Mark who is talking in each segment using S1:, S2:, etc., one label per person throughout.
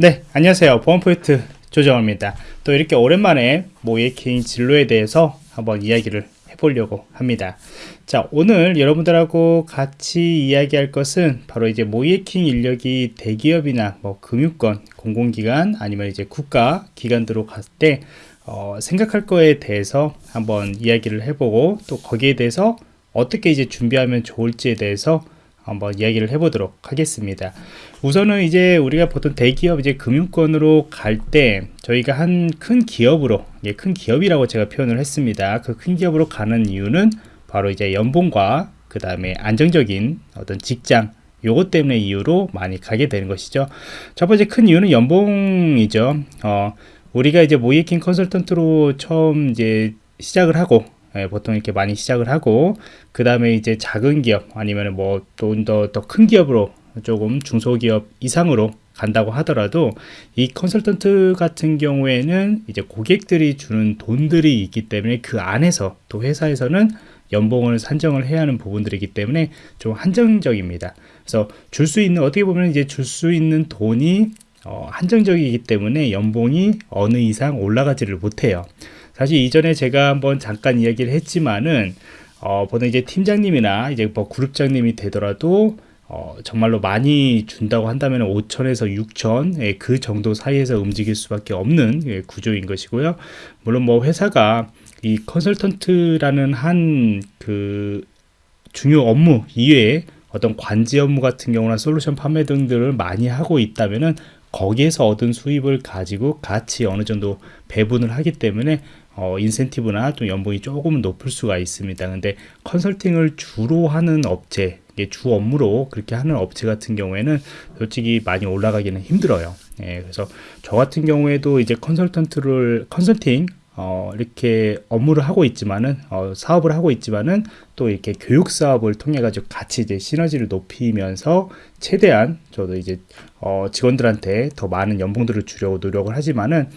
S1: 네 안녕하세요. 보안포인트 조정호입니다. 또 이렇게 오랜만에 모예킹 진로에 대해서 한번 이야기를 해보려고 합니다. 자 오늘 여러분들하고 같이 이야기할 것은 바로 이제 모예킹 인력이 대기업이나 뭐 금융권 공공기관 아니면 이제 국가 기관들로 갔을 때 어, 생각할 거에 대해서 한번 이야기를 해보고 또 거기에 대해서 어떻게 이제 준비하면 좋을지에 대해서 한번 이야기를 해보도록 하겠습니다. 우선은 이제 우리가 보통 대기업 이제 금융권으로 갈 때 저희가 한 큰 기업으로 예, 큰 기업이라고 제가 표현을 했습니다. 그 큰 기업으로 가는 이유는 바로 이제 연봉과 그 다음에 안정적인 어떤 직장 요것 때문에 이유로 많이 가게 되는 것이죠. 첫 번째 큰 이유는 연봉이죠. 어, 우리가 이제 모이킹 컨설턴트로 처음 이제 시작을 하고 예, 보통 이렇게 많이 시작을 하고 그 다음에 이제 작은 기업 아니면 뭐좀더 더 큰 기업으로 조금 중소기업 이상으로 간다고 하더라도 이 컨설턴트 같은 경우에는 이제 고객들이 주는 돈들이 있기 때문에 그 안에서 또 회사에서는 연봉을 산정을 해야 하는 부분들이기 때문에 좀 한정적입니다. 그래서 줄 수 있는 어떻게 보면 이제 줄 수 있는 돈이 어, 한정적이기 때문에 연봉이 어느 이상 올라가지를 못해요. 사실 이전에 제가 한번 잠깐 이야기를 했지만은 어, 보통 이제 팀장님이나 이제 뭐 그룹장님이 되더라도 어, 정말로 많이 준다고 한다면 5천에서 6천 예, 그 정도 사이에서 움직일 수밖에 없는 예, 구조인 것이고요. 물론 뭐 회사가 이 컨설턴트라는 한 그 중요 업무 이외에 어떤 관제 업무 같은 경우나 솔루션 판매 등들을 많이 하고 있다면은 거기에서 얻은 수입을 가지고 같이 어느 정도 배분을 하기 때문에 어, 인센티브나 또 연봉이 조금 높을 수가 있습니다. 근데 컨설팅을 주로 하는 업체, 주 업무로 그렇게 하는 업체 같은 경우에는 솔직히 많이 올라가기는 힘들어요. 예, 그래서 저 같은 경우에도 이제 컨설턴트를 컨설팅 어, 이렇게 업무를 하고 있지만은 어, 사업을 하고 있지만은 또 이렇게 교육 사업을 통해 가지고 같이 이제 시너지를 높이면서 최대한 저도 이제 어, 직원들한테 더 많은 연봉들을 주려고 노력을 하지만은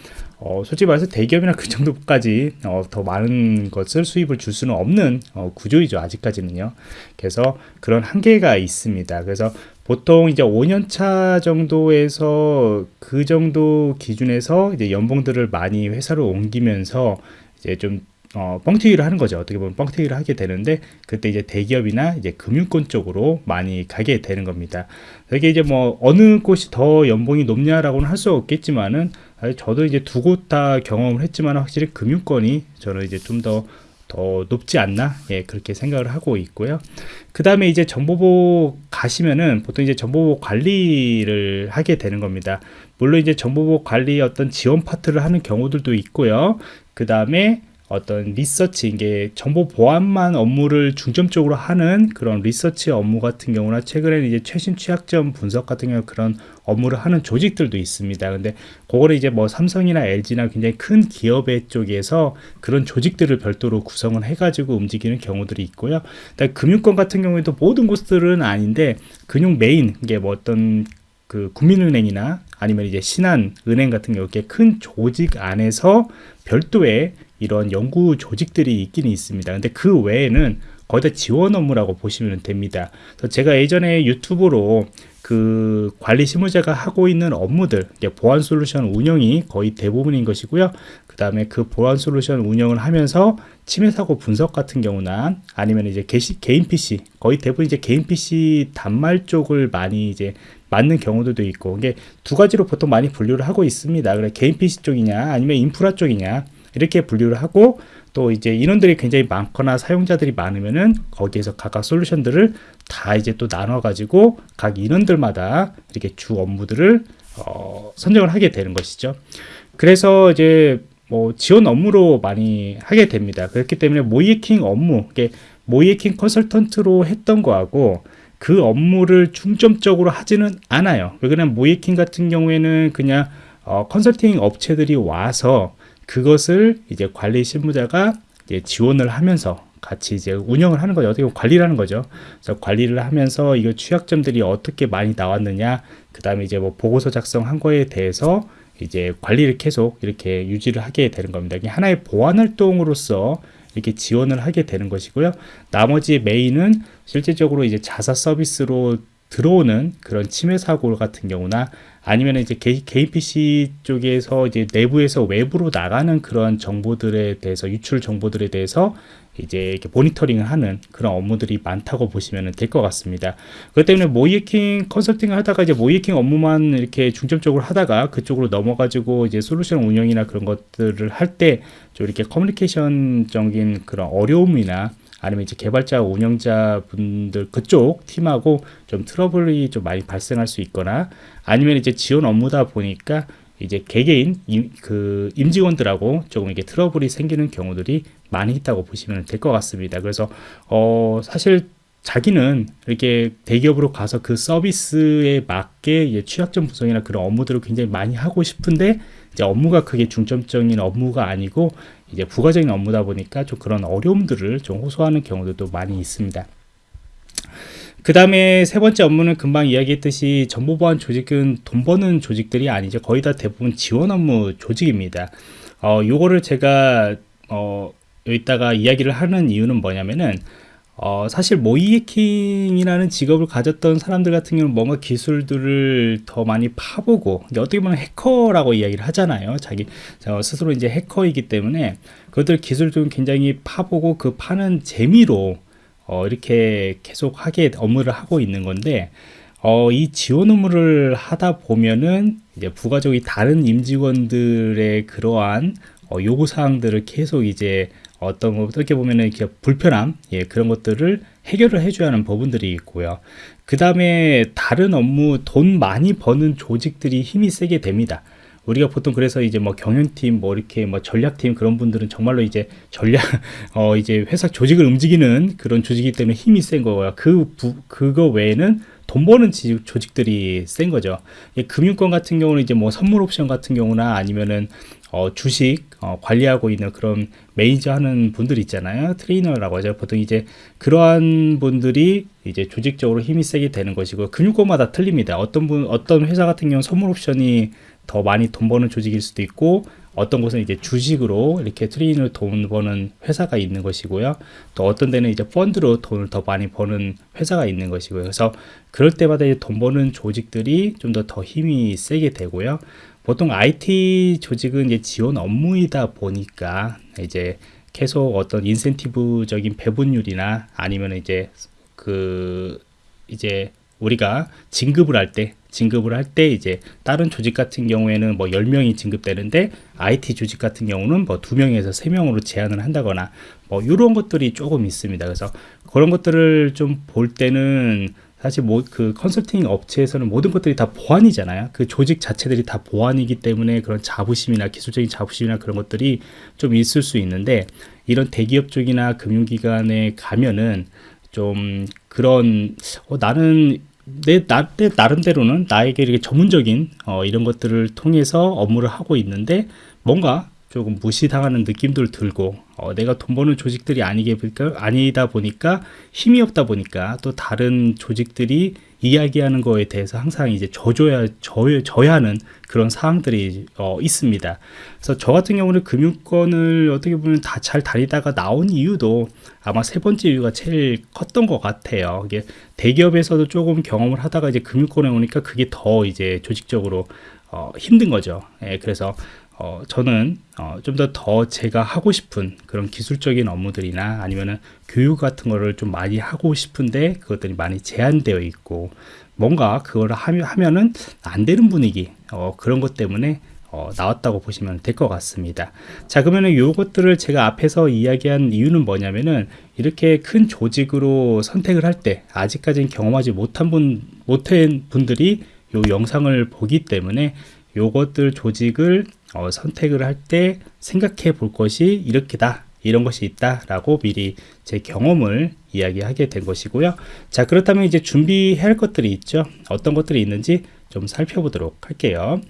S1: 어, 솔직히 말해서 대기업이나 그 정도까지 어, 더 많은 것을 수입을 줄 수는 없는 어, 구조이죠 아직까지는요. 그래서 그런 한계가 있습니다. 그래서 보통 이제 5년차 정도에서 그 정도 기준에서 이제 연봉들을 많이 회사로 옮기면서 이제 좀 어, 뻥튀기를 하는 거죠. 어떻게 보면 뻥튀기를 하게 되는데 그때 이제 대기업이나 이제 금융권 쪽으로 많이 가게 되는 겁니다. 이게 이제 뭐 어느 곳이 더 연봉이 높냐라고는 할 수 없겠지만은 저도 이제 두 곳 다 경험을 했지만 확실히 금융권이 저는 이제 좀더 더 높지 않나 예 그렇게 생각을 하고 있고요 그 다음에 이제 정보보 가시면은 보통 이제 정보보 관리를 하게 되는 겁니다 물론 이제 정보보 관리 어떤 지원 파트를 하는 경우들도 있고요 그 다음에 어떤 리서치 이게 정보 보안만 업무를 중점적으로 하는 그런 리서치 업무 같은 경우나 최근에는 이제 최신 취약점 분석 같은 경우 그런 업무를 하는 조직들도 있습니다. 근데 그거를 이제 뭐 삼성이나 LG나 굉장히 큰 기업의 쪽에서 그런 조직들을 별도로 구성을 해가지고 움직이는 경우들이 있고요. 금융권 같은 경우에도 모든 곳들은 아닌데 금융 메인 이게 뭐 어떤 그 국민은행이나 아니면 이제 신한은행 같은 경우 이렇게 큰 조직 안에서 별도의 이런 연구 조직들이 있기는 있습니다. 근데 그 외에는 거의 다 지원 업무라고 보시면 됩니다. 제가 예전에 유튜브로 그 관리 실무자가 하고 있는 업무들 보안 솔루션 운영이 거의 대부분인 것이고요 그 다음에 그 보안 솔루션 운영을 하면서 침해 사고 분석 같은 경우나 아니면 이제 게시, 개인 PC 거의 대부분 이제 개인 PC 단말 쪽을 많이 이제 맞는 경우들도 있고 이게 두 가지로 보통 많이 분류를 하고 있습니다 그래 개인 PC 쪽이냐 아니면 인프라 쪽이냐 이렇게 분류를 하고 또 이제 인원들이 굉장히 많거나 사용자들이 많으면은 거기에서 각각 솔루션들을 다 이제 또 나눠 가지고 각 인원들마다 이렇게 주 업무들을 어, 선정을 하게 되는 것이죠. 그래서 이제 뭐 지원 업무로 많이 하게 됩니다. 그렇기 때문에 모이킹 업무 모이킹 컨설턴트로 했던 거하고 그 업무를 중점적으로 하지는 않아요. 왜냐면 모이킹 같은 경우에는 그냥 어, 컨설팅 업체들이 와서 그것을 이제 관리 실무자가 이제 지원을 하면서 같이 이제 운영을 하는 거죠. 어떻게 보면 관리를 하는 거죠. 그래서 관리를 하면서 이거 취약점들이 어떻게 많이 나왔느냐, 그 다음에 이제 뭐 보고서 작성한 거에 대해서 이제 관리를 계속 이렇게 유지를 하게 되는 겁니다. 이게 하나의 보안 활동으로서 이렇게 지원을 하게 되는 것이고요. 나머지 메인은 실제적으로 이제 자사 서비스로 들어오는 그런 침해 사고 같은 경우나 아니면 이제 개, 개인 PC 쪽에서 이제 내부에서 외부로 나가는 그런 정보들에 대해서 유출 정보들에 대해서 이제 이렇게 모니터링을 하는 그런 업무들이 많다고 보시면 될 것 같습니다. 그렇기 때문에 모이에킹 컨설팅을 하다가 이제 모이에킹 업무만 이렇게 중점적으로 하다가 그쪽으로 넘어가지고 이제 솔루션 운영이나 그런 것들을 할 때 좀 이렇게 커뮤니케이션적인 그런 어려움이나 아니면 이제 개발자 운영자 분들 그쪽 팀하고 좀 트러블이 좀 많이 발생할 수 있거나 아니면 이제 지원 업무다 보니까 이제 개개인 임, 그 임직원들하고 조금 이게 트러블이 생기는 경우들이 많이 있다고 보시면 될 것 같습니다. 그래서 어 사실 자기는 이렇게 대기업으로 가서 그 서비스에 맞게 취약점 분석이나 그런 업무들을 굉장히 많이 하고 싶은데 이제 업무가 그게 중점적인 업무가 아니고 이제 부가적인 업무다 보니까 좀 그런 어려움들을 좀 호소하는 경우도 많이 있습니다. 그 다음에 세 번째 업무는 금방 이야기했듯이 정보보안 조직은 돈 버는 조직들이 아니죠. 거의 다 대부분 지원 업무 조직입니다. 어, 요거를 제가, 어, 여기다가 이야기를 하는 이유는 뭐냐면은, 어, 사실 모이해킹이라는 직업을 가졌던 사람들 같은 경우는 뭔가 기술들을 더 많이 파보고, 어떻게 보면 해커라고 이야기를 하잖아요. 자기 스스로 이제 해커이기 때문에 그것들 기술들은 굉장히 파보고 그 파는 재미로 어, 이렇게 계속 하게 업무를 하고 있는 건데 어, 이 지원 업무를 하다 보면은 이제 부가적인 다른 임직원들의 그러한 어, 요구 사항들을 계속 이제 어떤 어떻게 보면은 이렇게 불편함 예, 그런 것들을 해결을 해줘야 하는 부분들이 있고요. 그 다음에 다른 업무 돈 많이 버는 조직들이 힘이 세게 됩니다. 우리가 보통 그래서 이제 뭐 경영팀 뭐 이렇게 뭐 전략팀 그런 분들은 정말로 이제 전략 어 이제 회사 조직을 움직이는 그런 조직이기 때문에 힘이 센 거고요. 그 부, 그거 외에는 돈 버는 조직들이 센 거죠. 금융권 같은 경우는 이제 뭐 선물 옵션 같은 경우나 아니면은 어, 주식 어, 관리하고 있는 그런 매니저 하는 분들 있잖아요. 트레이더라고 하죠. 보통 이제 그러한 분들이 이제 조직적으로 힘이 세게 되는 것이고 금융권마다 틀립니다. 어떤 분 어떤 회사 같은 경우 선물 옵션이 더 많이 돈 버는 조직일 수도 있고 어떤 곳은 이제 주식으로 이렇게 트레이너를 돈 버는 회사가 있는 것이고요. 또 어떤 데는 이제 펀드로 돈을 더 많이 버는 회사가 있는 것이고요. 그래서 그럴 때마다 이제 돈 버는 조직들이 좀 더더 힘이 세게 되고요. 보통 IT 조직은 이제 지원 업무이다 보니까 이제 계속 어떤 인센티브적인 배분율이나 아니면 이제 그 이제 우리가 진급을 할 때 진급을 할 때 이제 다른 조직 같은 경우에는 뭐 10명이 진급되는데 IT 조직 같은 경우는 뭐 2명에서 3명으로 제한을 한다거나 뭐 이런 것들이 조금 있습니다. 그래서 그런 것들을 좀 볼 때는 사실 뭐 그 컨설팅 업체에서는 모든 것들이 다 보안이잖아요. 그 조직 자체들이 다 보안이기 때문에 그런 자부심이나 기술적인 자부심이나 그런 것들이 좀 있을 수 있는데 이런 대기업 쪽이나 금융기관에 가면은 좀 그런 어, 나는 내, 나, 내 나름대로는 나에게 이렇게 전문적인 어, 이런 것들을 통해서 업무를 하고 있는데 뭔가 조금 무시당하는 느낌들 들고 어, 내가 돈 버는 조직들이 아니게 아니다 보니까 힘이 없다 보니까 또 다른 조직들이 이야기하는 거에 대해서 항상 이제 져줘야 져야, 져야 하는 그런 사항들이 어, 있습니다. 그래서 저 같은 경우는 금융권을 어떻게 보면 다 잘 다니다가 나온 이유도 아마 세 번째 이유가 제일 컸던 것 같아요. 이게 대기업에서도 조금 경험을 하다가 이제 금융권에 오니까 그게 더 이제 조직적으로 어, 힘든 거죠. 예, 그래서 어, 저는 어, 좀더더 제가 하고 싶은 그런 기술적인 업무들이나 아니면은 교육 같은 거를 좀 많이 하고 싶은데 그것들이 많이 제한되어 있고 뭔가 그거를 하면, 하면은 안 되는 분위기 어, 그런 것 때문에 어, 나왔다고 보시면 될 것 같습니다. 자, 그러면은 요것들을 제가 앞에서 이야기한 이유는 뭐냐면은 이렇게 큰 조직으로 선택을 할 때 아직까지는 경험하지 못한 분, 못한 분들이 요 영상을 보기 때문에 요것들 조직을 어, 선택을 할 때 생각해 볼 것이 이렇게다 이런 것이 있다 라고 미리 제 경험을 이야기하게 된 것이고요. 자 그렇다면 이제 준비해야 할 것들이 있죠. 어떤 것들이 있는지 좀 살펴보도록 할게요.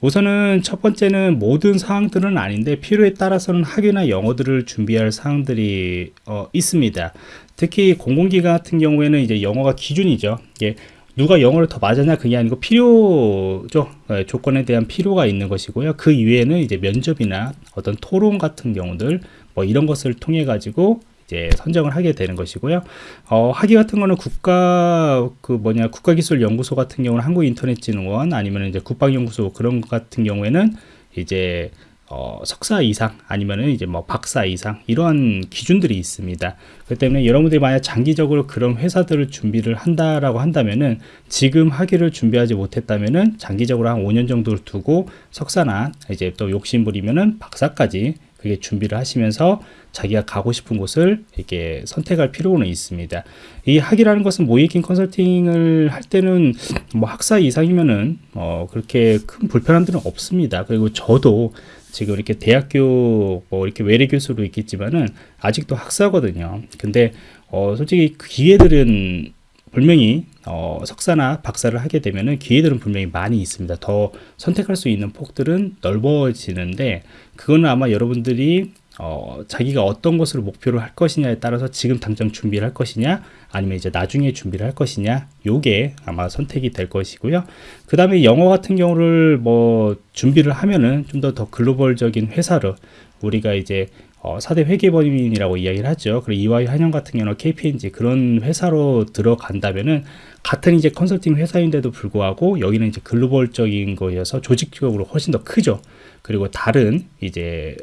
S1: 우선은 첫 번째는 모든 사항들은 아닌데 필요에 따라서는 학위나 영어들을 준비할 사항들이 어, 있습니다. 특히 공공기관 같은 경우에는 이제 영어가 기준이죠. 예, 누가 영어를 더 맞았냐 그게 아니고 필요죠 네, 조건에 대한 필요가 있는 것이고요 그 이외에는 이제 면접이나 어떤 토론 같은 경우들 뭐 이런 것을 통해 가지고 이제 선정을 하게 되는 것이고요. 어, 학위 같은 거는 국가 그 뭐냐 국가기술연구소 같은 경우는 한국인터넷진흥원 아니면 이제 국방연구소 그런 것 같은 경우에는 이제 어, 석사 이상 아니면은 이제 뭐 박사 이상 이러한 기준들이 있습니다. 그렇기 때문에 여러분들이 만약 장기적으로 그런 회사들을 준비를 한다라고 한다면은 지금 학위를 준비하지 못했다면은 장기적으로 한 5년 정도를 두고 석사나 이제 또 욕심부리면은 박사까지 그게 준비를 하시면서 자기가 가고 싶은 곳을 이렇게 선택할 필요는 있습니다. 이 학위라는 것은 모이킹 컨설팅을 할 때는 뭐 학사 이상이면은 어 그렇게 큰 불편함들은 없습니다. 그리고 저도 지금 이렇게 대학교 뭐 이렇게 외래 교수로 있겠지만은 아직도 학사거든요. 근데 어 솔직히 그 기회들은 분명히 어 석사나 박사를 하게 되면은 기회들은 분명히 많이 있습니다. 더 선택할 수 있는 폭들은 넓어지는데 그거는 아마 여러분들이 어, 자기가 어떤 것을 목표로 할 것이냐에 따라서 지금 당장 준비를 할 것이냐 아니면 이제 나중에 준비를 할 것이냐 요게 아마 선택이 될 것이고요 그 다음에 영어 같은 경우를 뭐 준비를 하면은 좀 더더 글로벌적인 회사로 우리가 이제 어, 4대 회계법인이라고 이야기를 하죠. 그리고 EY 한영 같은 경우는 KPMG 그런 회사로 들어간다면은 같은 이제 컨설팅 회사인데도 불구하고 여기는 이제 글로벌적인 거여서 조직적으로 훨씬 더 크죠. 그리고 다른 이제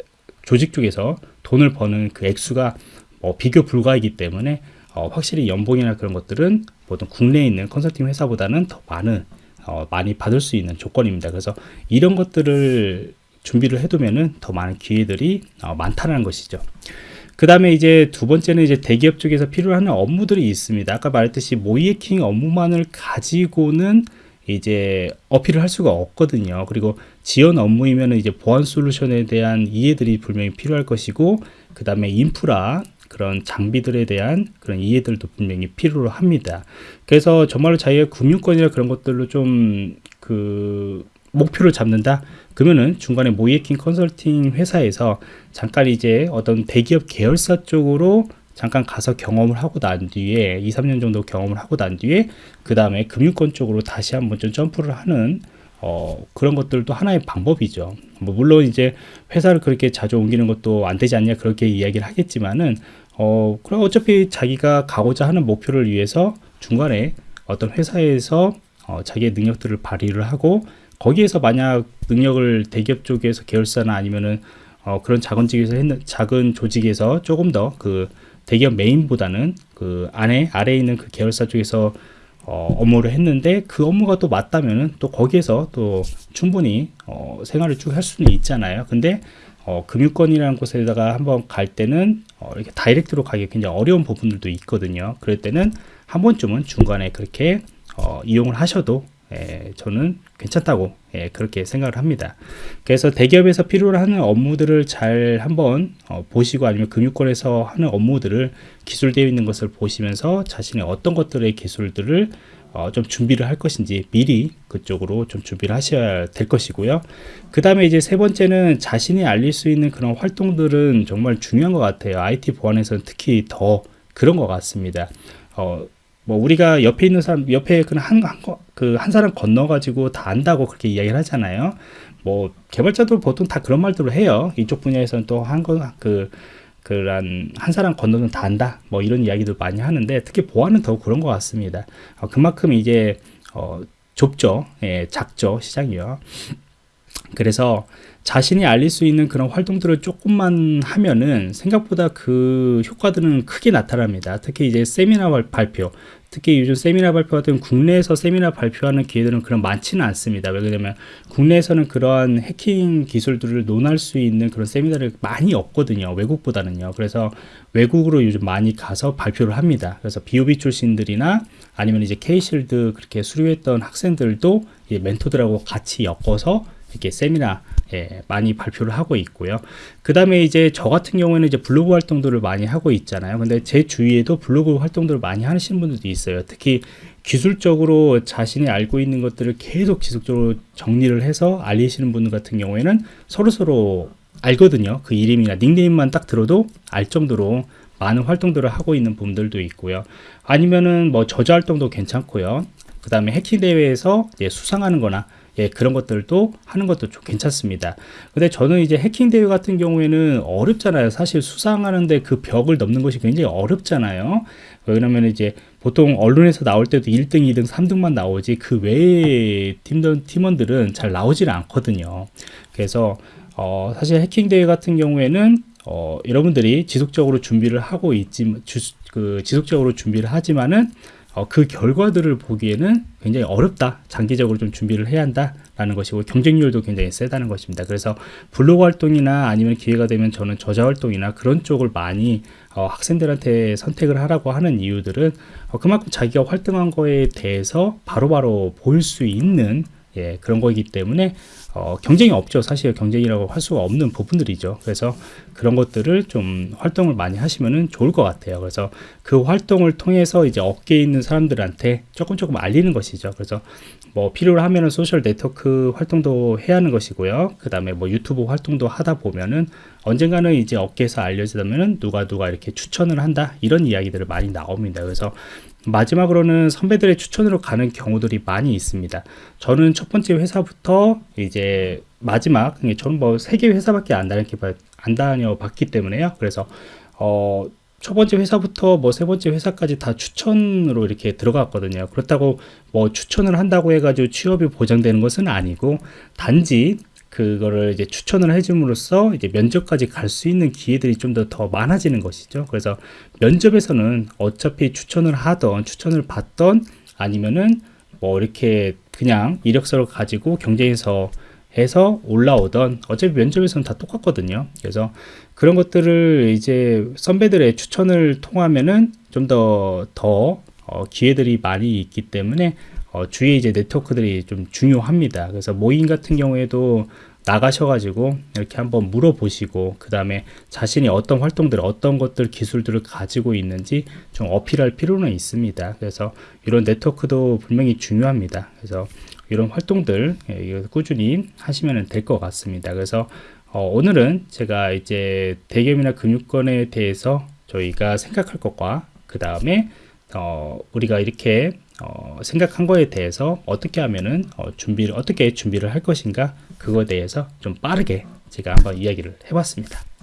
S1: 조직 쪽에서 돈을 버는 그 액수가 뭐 비교 불가이기 때문에 어, 확실히 연봉이나 그런 것들은 보통 국내에 있는 컨설팅 회사보다는 더 많은 어, 많이 받을 수 있는 조건입니다. 그래서 이런 것들을 준비를 해두면은 더 많은 기회들이 어, 많다는 것이죠. 그 다음에 이제 두 번째는 이제 대기업 쪽에서 필요로 하 업무들이 있습니다. 아까 말했듯이 모이에킹 업무만을 가지고는 이제 어필을 할 수가 없거든요. 그리고 지원 업무이면 이제 보안 솔루션에 대한 이해들이 분명히 필요할 것이고, 그 다음에 인프라, 그런 장비들에 대한 그런 이해들도 분명히 필요로 합니다. 그래서 정말로 자기의 금융권이나 그런 것들로 좀 그 목표를 잡는다? 그러면은 중간에 모이에킹 컨설팅 회사에서 잠깐 이제 어떤 대기업 계열사 쪽으로 잠깐 가서 경험을 하고 난 뒤에 2, 3년 정도 경험을 하고 난 뒤에 그 다음에 금융권 쪽으로 다시 한번 좀 점프를 하는 어, 그런 것들도 하나의 방법이죠. 뭐 물론 이제 회사를 그렇게 자주 옮기는 것도 안 되지 않냐 그렇게 이야기를 하겠지만은 어, 그럼 어차피 자기가 가고자 하는 목표를 위해서 중간에 어떤 회사에서 어, 자기의 능력들을 발휘를 하고 거기에서 만약 능력을 대기업 쪽에서 계열사나 아니면은 어, 그런 작은 조직에서 했는 작은 조직에서 조금 더 그 대기업 메인보다는 그 안에 아래에 있는 그 계열사 쪽에서 어, 업무를 했는데 그 업무가 또 맞다면은 또 거기에서 또 충분히 어, 생활을 쭉 할 수는 있잖아요. 근데 어, 금융권이라는 곳에다가 한번 갈 때는 어, 이렇게 다이렉트로 가기 굉장히 어려운 부분들도 있거든요. 그럴 때는 한 번쯤은 중간에 그렇게 어, 이용을 하셔도 예, 저는 괜찮다고 예, 그렇게 생각을 합니다. 그래서 대기업에서 필요로 하는 업무들을 잘 한번 어, 보시고 아니면 금융권에서 하는 업무들을 기술되어 있는 것을 보시면서 자신의 어떤 것들의 기술들을 어, 좀 준비를 할 것인지 미리 그쪽으로 좀 준비를 하셔야 될 것이고요. 그 다음에 이제 세 번째는 자신이 알릴 수 있는 그런 활동들은 정말 중요한 것 같아요. IT 보안에서는 특히 더 그런 것 같습니다. 어, 뭐 우리가 옆에 있는 사람 옆에 그한그한 그 한 사람 건너 가지고 다 안다고 그렇게 이야기를 하잖아요. 뭐 개발자도 보통 다 그런 말들을 해요. 이쪽 분야에서는 또한거그 그런 한 사람 건너면 다 안다. 뭐 이런 이야기들 많이 하는데 특히 보안은 더 그런 것 같습니다. 어, 그만큼 이제 어, 좁죠. 예, 작죠 시장이요. 그래서 자신이 알릴 수 있는 그런 활동들을 조금만 하면은 생각보다 그 효과들은 크게 나타납니다. 특히 이제 세미나 발표, 특히 요즘 세미나 발표 같은 국내에서 세미나 발표하는 기회들은 그런 많지는 않습니다. 왜냐면 국내에서는 그러한 해킹 기술들을 논할 수 있는 그런 세미나를 많이 없거든요. 외국보다는요. 그래서 외국으로 요즘 많이 가서 발표를 합니다. 그래서 BOB 출신들이나 아니면 이제 K실드 그렇게 수료했던 학생들도 멘토들하고 같이 엮어서 이렇게 세미나 예, 많이 발표를 하고 있고요. 그 다음에 이제 저 같은 경우에는 이제 블로그 활동들을 많이 하고 있잖아요. 근데 제 주위에도 블로그 활동들을 많이 하시는 분들도 있어요. 특히 기술적으로 자신이 알고 있는 것들을 계속 지속적으로 정리를 해서 알리시는 분들 같은 경우에는 서로서로 알거든요. 그 이름이나 닉네임만 딱 들어도 알 정도로 많은 활동들을 하고 있는 분들도 있고요. 아니면은 뭐 저자 활동도 괜찮고요. 그 다음에 해킹 대회에서 수상하는 거나 예, 그런 것들도 하는 것도 좀 괜찮습니다. 근데 저는 이제 해킹 대회 같은 경우에는 어렵잖아요. 사실 수상하는데 그 벽을 넘는 것이 굉장히 어렵잖아요. 왜냐면 이제 보통 언론에서 나올 때도 1등, 2등, 3등만 나오지 그 외의 팀원, 팀원들은 잘 나오질 않거든요. 그래서 어, 사실 해킹 대회 같은 경우에는 어, 여러분들이 지속적으로 준비를 하고 있지, 주, 그 지속적으로 준비를 하지만은 어, 그 결과들을 보기에는 굉장히 어렵다. 장기적으로 좀 준비를 해야 한다라는 것이고 경쟁률도 굉장히 세다는 것입니다. 그래서 블로그 활동이나 아니면 기회가 되면 저는 저자 활동이나 그런 쪽을 많이 어, 학생들한테 선택을 하라고 하는 이유들은 어, 그만큼 자기가 활동한 거에 대해서 바로바로 보일 수 있는 예, 그런 거이기 때문에 어, 경쟁이 없죠. 사실 경쟁이라고 할 수가 없는 부분들이죠. 그래서 그런 것들을 좀 활동을 많이 하시면은 좋을 것 같아요. 그래서 그 활동을 통해서 이제 업계에 있는 사람들한테 조금 조금 알리는 것이죠. 그래서 뭐 필요로 하면은 소셜 네트워크 활동도 해야 하는 것이고요. 그 다음에 뭐 유튜브 활동도 하다 보면은 언젠가는 이제 업계에서 알려지다면은 누가 누가 이렇게 추천을 한다 이런 이야기들을 많이 나옵니다. 그래서 마지막으로는 선배들의 추천으로 가는 경우들이 많이 있습니다. 저는 첫 번째 회사부터 이제 마지막, 저는 뭐 세 개 회사밖에 안 다녀봤기 때문에요. 그래서, 어, 첫 번째 회사부터 뭐 세 번째 회사까지 다 추천으로 이렇게 들어갔거든요. 그렇다고 뭐 추천을 한다고 해가지고 취업이 보장되는 것은 아니고 단지 그거를 이제 추천을 해줌으로써 이제 면접까지 갈 수 있는 기회들이 좀 더 더 많아지는 것이죠. 그래서 면접에서는 어차피 추천을 하던 추천을 받던 아니면은 뭐 이렇게 그냥 이력서를 가지고 경쟁에서 해서 올라오던 어차피 면접에서는 다 똑같거든요. 그래서 그런 것들을 이제 선배들의 추천을 통하면은 좀 더더 어, 기회들이 많이 있기 때문에 어, 주위에 이제 네트워크들이 좀 중요합니다. 그래서 모임 같은 경우에도 나가셔가지고 이렇게 한번 물어보시고 그 다음에 자신이 어떤 활동들 어떤 것들 기술들을 가지고 있는지 좀 어필할 필요는 있습니다. 그래서 이런 네트워크도 분명히 중요합니다. 그래서 이런 활동들 예, 꾸준히 하시면 될 것 같습니다. 그래서 어, 오늘은 제가 이제 대기업이나 금융권에 대해서 저희가 생각할 것과 그 다음에 어, 우리가 이렇게 어, 생각한 거에 대해서 어떻게 하면은 어, 준비를 어떻게 준비를 할 것인가 그거에 대해서 좀 빠르게 제가 한번 이야기를 해봤습니다.